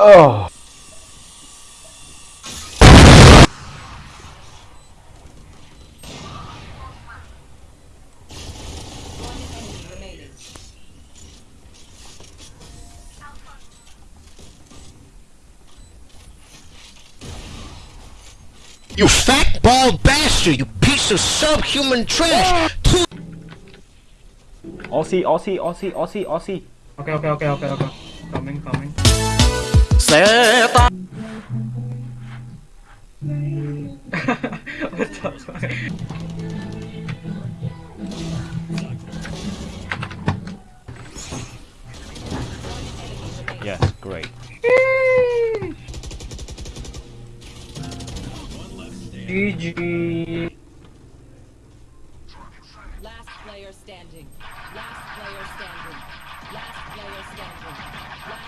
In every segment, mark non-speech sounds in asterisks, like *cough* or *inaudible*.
Oh. You fat bald bastard! You piece of subhuman trash! Two Aussie, Aussie, Aussie, Aussie, Aussie. Okay, okay, okay, okay, okay. Coming, coming. What the fuck? Yes, great. GG. Last player standing. Last player standing. Last player standing. Last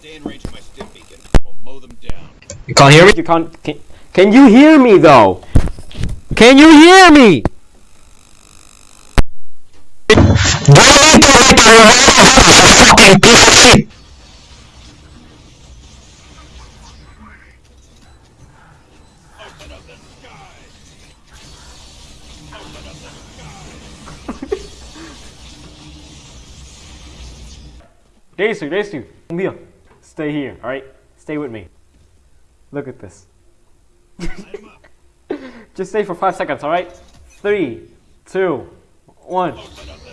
Stay in range of my stim beacon. We'll mow them down. You can't hear me? You can't. Can, can you hear me though? Can you hear me? Daisy, Daisy, come here. Stay here, alright? Stay with me. Look at this. *laughs* Just stay for five seconds, alright? Three, two, one.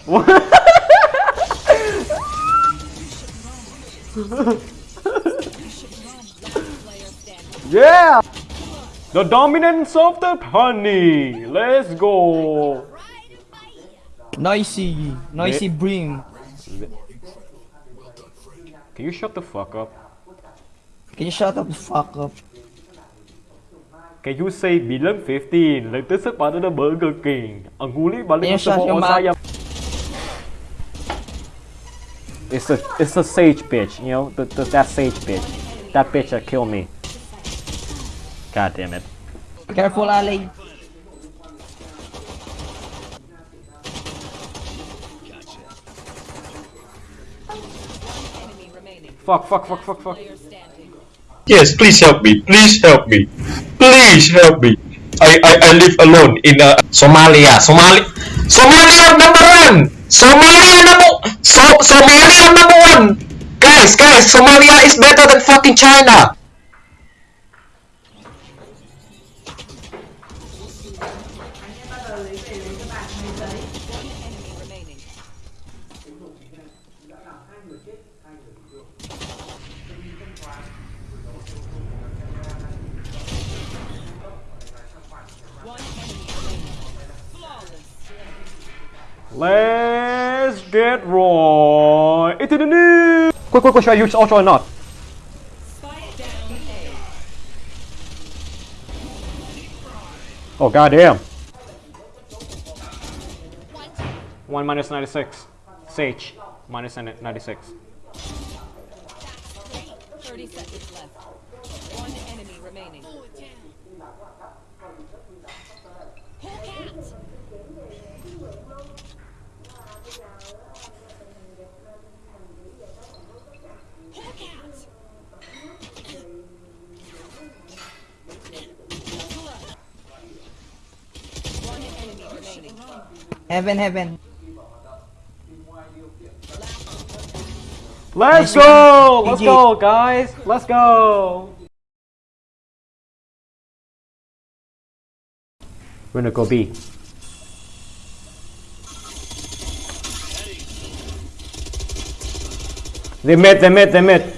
*laughs* Yeah! The dominance of the honey. Let's go. Nicey, noisy brim. Can you shut the fuck up? Can you shut up the fuck up? Can you say Milan 15 like this is part of the Burger King? Anguli balik Can you saya. It's a it's a sage bitch, you know, the, the that sage bitch. That bitch that killed me. God damn it. Careful, Ali. Fuck, fuck, fuck, fuck, fuck. Yes, please help me. Please help me. Please help me. I I, I live alone in uh, Somalia. Somali Somalia number one. Somalia number so Somalia number one. Guys, guys, Somalia is better than fucking China. Let's get right into the news. Quick, quick, quick, should I use Ultra or not? Spike down A. Oh goddamn. One minus ninety six. Sage minus ninety six. 30 seconds left. Heaven, heaven. Let's Nice go! one. Let's go, guys! Let's go! We're gonna go B. They met, they met, they mid.